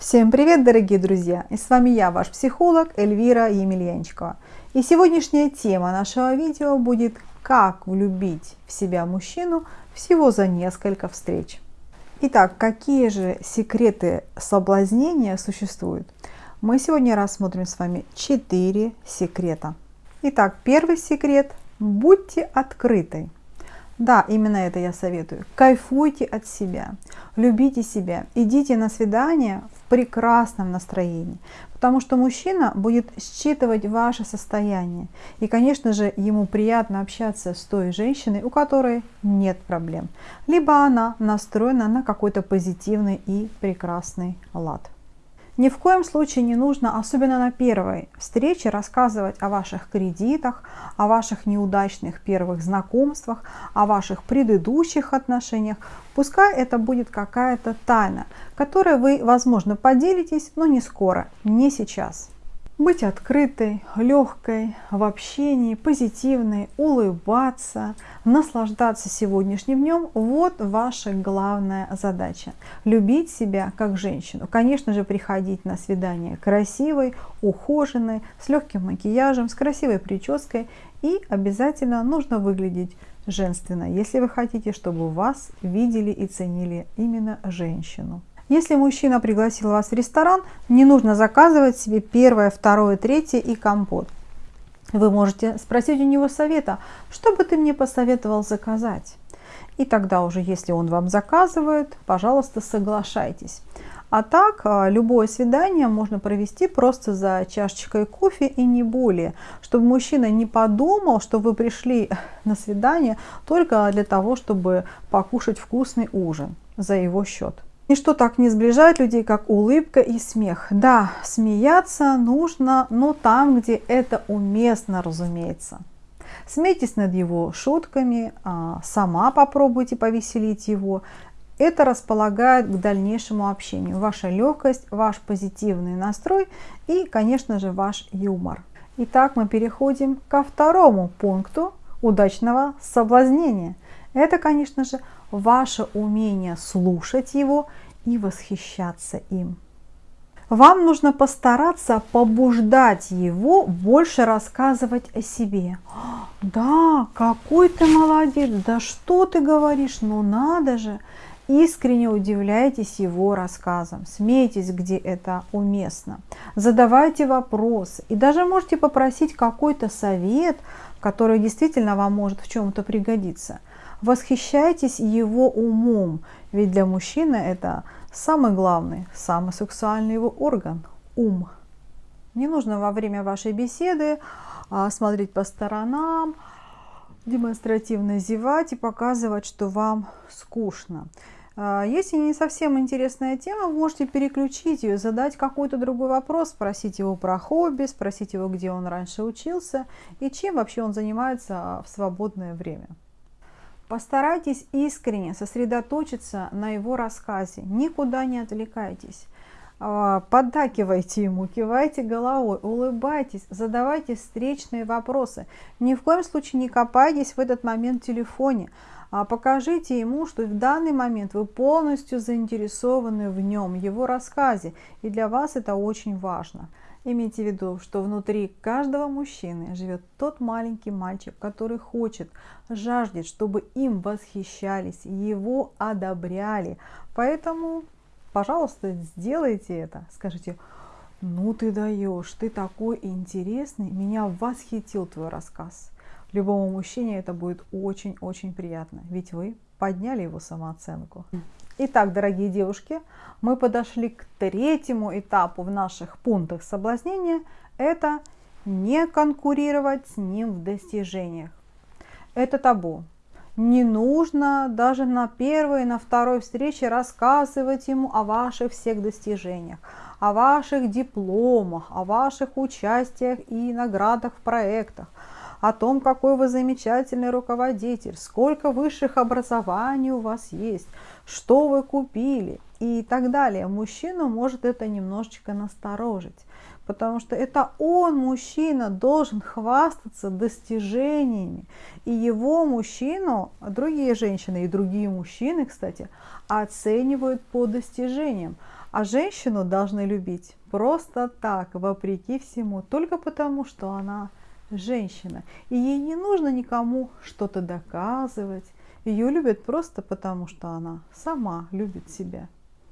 Всем привет, дорогие друзья! И с вами я, ваш психолог Эльвира Емельянчикова. И сегодняшняя тема нашего видео будет «Как влюбить в себя мужчину всего за несколько встреч». Итак, какие же секреты соблазнения существуют? Мы сегодня рассмотрим с вами 4 секрета. Итак, первый секрет – будьте открытой. Да, именно это я советую. Кайфуйте от себя, любите себя, идите на свидание прекрасном настроении, потому что мужчина будет считывать ваше состояние. И, конечно же, ему приятно общаться с той женщиной, у которой нет проблем, либо она настроена на какой-то позитивный и прекрасный лад. Ни в коем случае не нужно, особенно на первой встрече, рассказывать о ваших кредитах, о ваших неудачных первых знакомствах, о ваших предыдущих отношениях. Пускай это будет какая-то тайна, которой вы, возможно, поделитесь, но не скоро, не сейчас. Быть открытой, легкой в общении, позитивной, улыбаться, наслаждаться сегодняшним днем – вот ваша главная задача. Любить себя как женщину. Конечно же, приходить на свидание красивой, ухоженной, с легким макияжем, с красивой прической. И обязательно нужно выглядеть женственно, если вы хотите, чтобы вас видели и ценили именно женщину. Если мужчина пригласил вас в ресторан, не нужно заказывать себе первое, второе, третье и компот. Вы можете спросить у него совета, что бы ты мне посоветовал заказать? И тогда уже, если он вам заказывает, пожалуйста, соглашайтесь. А так, а, любое свидание можно провести просто за чашечкой кофе и не более, чтобы мужчина не подумал, что вы пришли на свидание только для того, чтобы покушать вкусный ужин за его счет. Ничто так не сближает людей, как улыбка и смех. Да, смеяться нужно, но там, где это уместно, разумеется. Смейтесь над его шутками, а, сама попробуйте повеселить его. Это располагает к дальнейшему общению. Ваша легкость, ваш позитивный настрой и, конечно же, ваш юмор. Итак, мы переходим ко второму пункту удачного соблазнения. Это, конечно же, ваше умение слушать его и восхищаться им. Вам нужно постараться побуждать его больше рассказывать о себе. Да, какой ты молодец, да что ты говоришь, ну надо же. Искренне удивляйтесь его рассказам, смейтесь, где это уместно, задавайте вопросы и даже можете попросить какой-то совет, который действительно вам может в чем-то пригодиться. Восхищайтесь его умом, ведь для мужчины это самый главный, самый сексуальный его орган – ум. Не нужно во время вашей беседы а, смотреть по сторонам, демонстративно зевать и показывать, что вам скучно. А, если не совсем интересная тема, вы можете переключить ее, задать какой-то другой вопрос, спросить его про хобби, спросить его, где он раньше учился и чем вообще он занимается в свободное время. Постарайтесь искренне сосредоточиться на его рассказе, никуда не отвлекайтесь. А, поддакивайте ему, кивайте головой, улыбайтесь, задавайте встречные вопросы. Ни в коем случае не копайтесь в этот момент в телефоне. А покажите ему, что в данный момент вы полностью заинтересованы в нем, его рассказе, и для вас это очень важно. Имейте в виду, что внутри каждого мужчины живет тот маленький мальчик, который хочет, жаждет, чтобы им восхищались, его одобряли. Поэтому, пожалуйста, сделайте это. Скажите, ну ты даешь, ты такой интересный, меня восхитил твой рассказ. Любому мужчине это будет очень-очень приятно, ведь вы подняли его самооценку. Итак, дорогие девушки, мы подошли к третьему этапу в наших пунктах соблазнения. Это не конкурировать с ним в достижениях. Это табу. Не нужно даже на первой, на второй встрече рассказывать ему о ваших всех достижениях, о ваших дипломах, о ваших участиях и наградах в проектах, о том, какой вы замечательный руководитель, сколько высших образований у вас есть, что вы купили и так далее. Мужчину может это немножечко насторожить, потому что это он, мужчина, должен хвастаться достижениями. И его мужчину, другие женщины и другие мужчины, кстати, оценивают по достижениям. А женщину должны любить просто так, вопреки всему, только потому, что она женщина. И ей не нужно никому что-то доказывать. Ее любят просто потому, что она сама любит себя,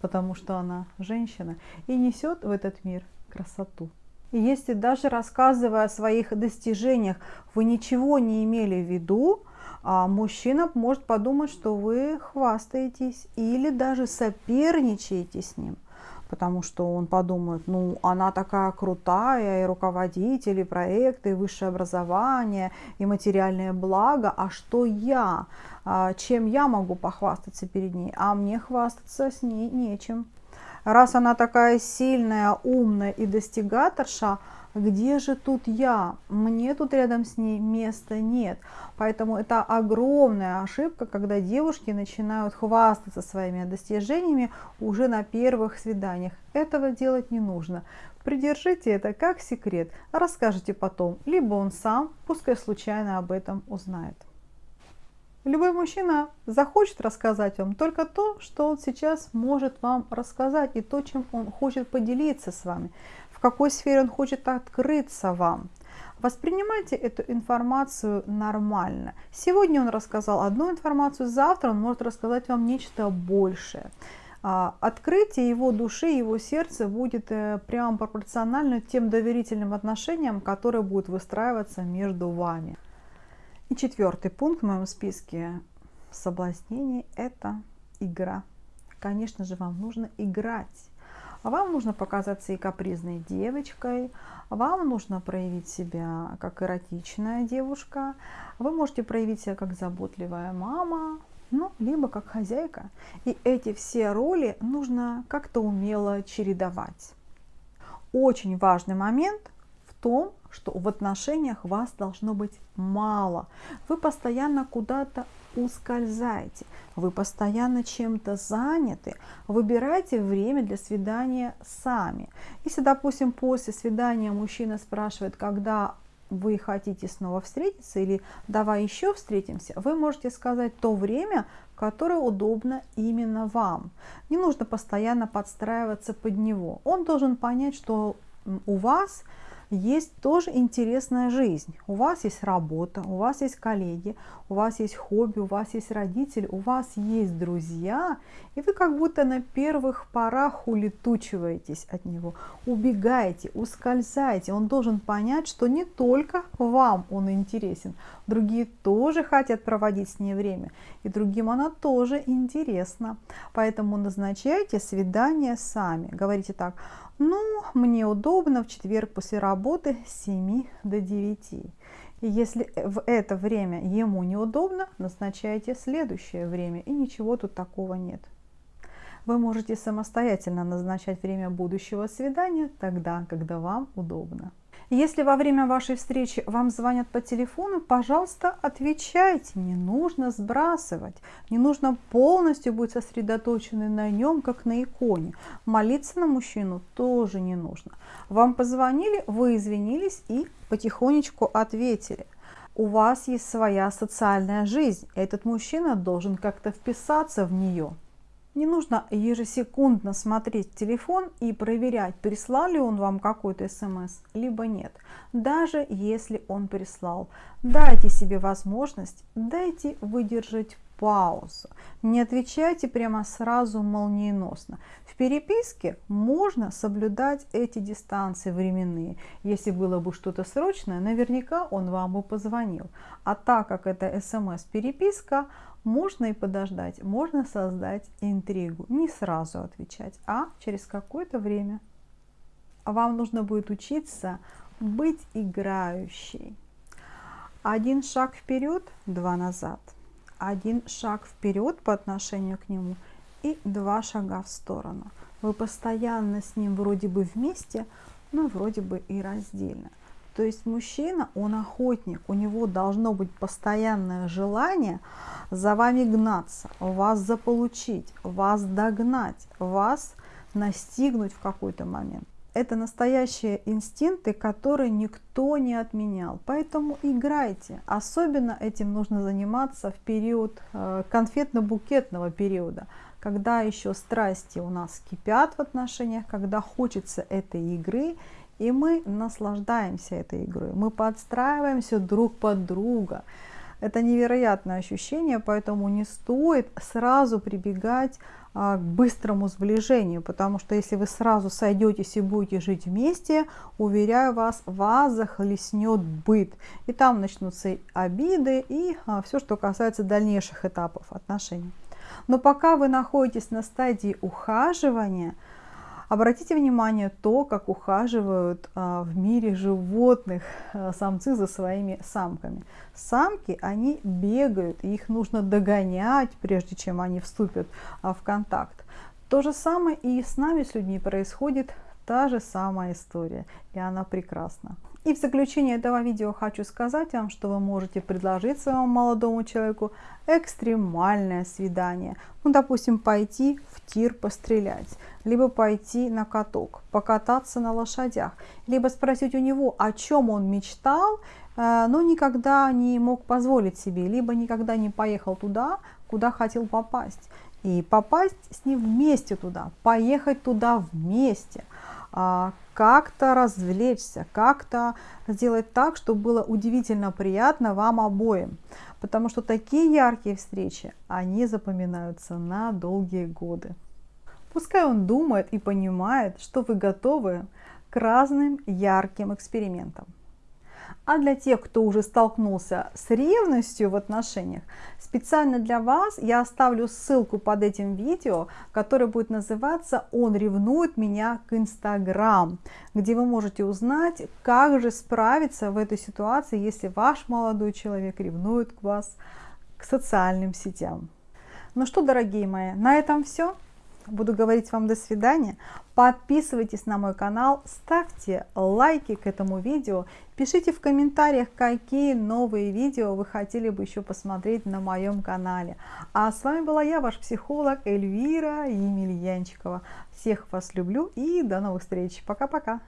потому что она женщина и несет в этот мир красоту. И если даже рассказывая о своих достижениях, вы ничего не имели в виду, а мужчина может подумать, что вы хвастаетесь или даже соперничаете с ним – потому что он подумает, ну, она такая крутая, и руководитель, и проекты, и высшее образование, и материальное благо, а что я? А, чем я могу похвастаться перед ней? А мне хвастаться с ней нечем. Раз она такая сильная, умная и достигаторша, где же тут я? Мне тут рядом с ней места нет. Поэтому это огромная ошибка, когда девушки начинают хвастаться своими достижениями уже на первых свиданиях. Этого делать не нужно. Придержите это как секрет, расскажите потом, либо он сам, пускай случайно об этом узнает. Любой мужчина захочет рассказать вам только то, что он сейчас может вам рассказать, и то, чем он хочет поделиться с вами в какой сфере он хочет открыться вам. Воспринимайте эту информацию нормально. Сегодня он рассказал одну информацию, завтра он может рассказать вам нечто большее. А, открытие его души, его сердца будет э, прямо пропорционально тем доверительным отношениям, которые будут выстраиваться между вами. И четвертый пункт в моем списке соблазнений – это игра. Конечно же, вам нужно играть. Вам нужно показаться и капризной девочкой, вам нужно проявить себя как эротичная девушка, вы можете проявить себя как заботливая мама, ну, либо как хозяйка. И эти все роли нужно как-то умело чередовать. Очень важный момент в том, что в отношениях вас должно быть мало. Вы постоянно куда-то ускользаете, вы постоянно чем-то заняты, выбирайте время для свидания сами. Если, допустим, после свидания мужчина спрашивает, когда вы хотите снова встретиться или давай еще встретимся, вы можете сказать то время, которое удобно именно вам. Не нужно постоянно подстраиваться под него. Он должен понять, что у вас есть тоже интересная жизнь. У вас есть работа, у вас есть коллеги, у вас есть хобби, у вас есть родители, у вас есть друзья, и вы как будто на первых порах улетучиваетесь от него, убегаете, ускользаете. Он должен понять, что не только вам он интересен, другие тоже хотят проводить с ней время, и другим она тоже интересна. Поэтому назначайте свидание сами. Говорите так, ну, мне удобно в четверг после работы с 7 до 9. И если в это время ему неудобно, назначайте следующее время, и ничего тут такого нет. Вы можете самостоятельно назначать время будущего свидания тогда, когда вам удобно. Если во время вашей встречи вам звонят по телефону, пожалуйста, отвечайте. Не нужно сбрасывать. Не нужно полностью быть сосредоточены на нем, как на иконе. Молиться на мужчину тоже не нужно. Вам позвонили, вы извинились и потихонечку ответили. У вас есть своя социальная жизнь. Этот мужчина должен как-то вписаться в нее. Не нужно ежесекундно смотреть телефон и проверять, прислал ли он вам какой-то смс, либо нет. Даже если он прислал, дайте себе возможность, дайте выдержать паузу. Не отвечайте прямо сразу молниеносно. В переписке можно соблюдать эти дистанции временные. Если было бы что-то срочное, наверняка он вам бы позвонил. А так как это смс-переписка, можно и подождать, можно создать интригу, не сразу отвечать, а через какое-то время. Вам нужно будет учиться быть играющей. Один шаг вперед, два назад. Один шаг вперед по отношению к нему и два шага в сторону. Вы постоянно с ним вроде бы вместе, но вроде бы и раздельно. То есть мужчина, он охотник, у него должно быть постоянное желание за вами гнаться, вас заполучить, вас догнать, вас настигнуть в какой-то момент. Это настоящие инстинкты, которые никто не отменял. Поэтому играйте. Особенно этим нужно заниматься в период э, конфетно-букетного периода, когда еще страсти у нас кипят в отношениях, когда хочется этой игры, и мы наслаждаемся этой игрой, мы подстраиваемся друг под друга. Это невероятное ощущение, поэтому не стоит сразу прибегать а, к быстрому сближению, потому что если вы сразу сойдетесь и будете жить вместе, уверяю вас, вас захлестнет быт. И там начнутся обиды и а, все, что касается дальнейших этапов отношений. Но пока вы находитесь на стадии ухаживания, Обратите внимание то, как ухаживают а, в мире животных а, самцы за своими самками. Самки, они бегают, их нужно догонять, прежде чем они вступят а, в контакт. То же самое и с нами, с людьми, происходит та же самая история, и она прекрасна. И в заключение этого видео хочу сказать вам, что вы можете предложить своему молодому человеку экстремальное свидание. Ну, допустим, пойти тир пострелять, либо пойти на каток, покататься на лошадях, либо спросить у него, о чем он мечтал, э, но никогда не мог позволить себе, либо никогда не поехал туда, куда хотел попасть. И попасть с ним вместе туда, поехать туда вместе – как-то развлечься, как-то сделать так, чтобы было удивительно приятно вам обоим. Потому что такие яркие встречи, они запоминаются на долгие годы. Пускай он думает и понимает, что вы готовы к разным ярким экспериментам. А для тех, кто уже столкнулся с ревностью в отношениях, специально для вас я оставлю ссылку под этим видео, которое будет называться «Он ревнует меня к Инстаграм», где вы можете узнать, как же справиться в этой ситуации, если ваш молодой человек ревнует к вас к социальным сетям. Ну что, дорогие мои, на этом все. Буду говорить вам до свидания. Подписывайтесь на мой канал, ставьте лайки к этому видео, пишите в комментариях, какие новые видео вы хотели бы еще посмотреть на моем канале. А с вами была я, ваш психолог Эльвира Емельянчикова. Всех вас люблю и до новых встреч. Пока-пока.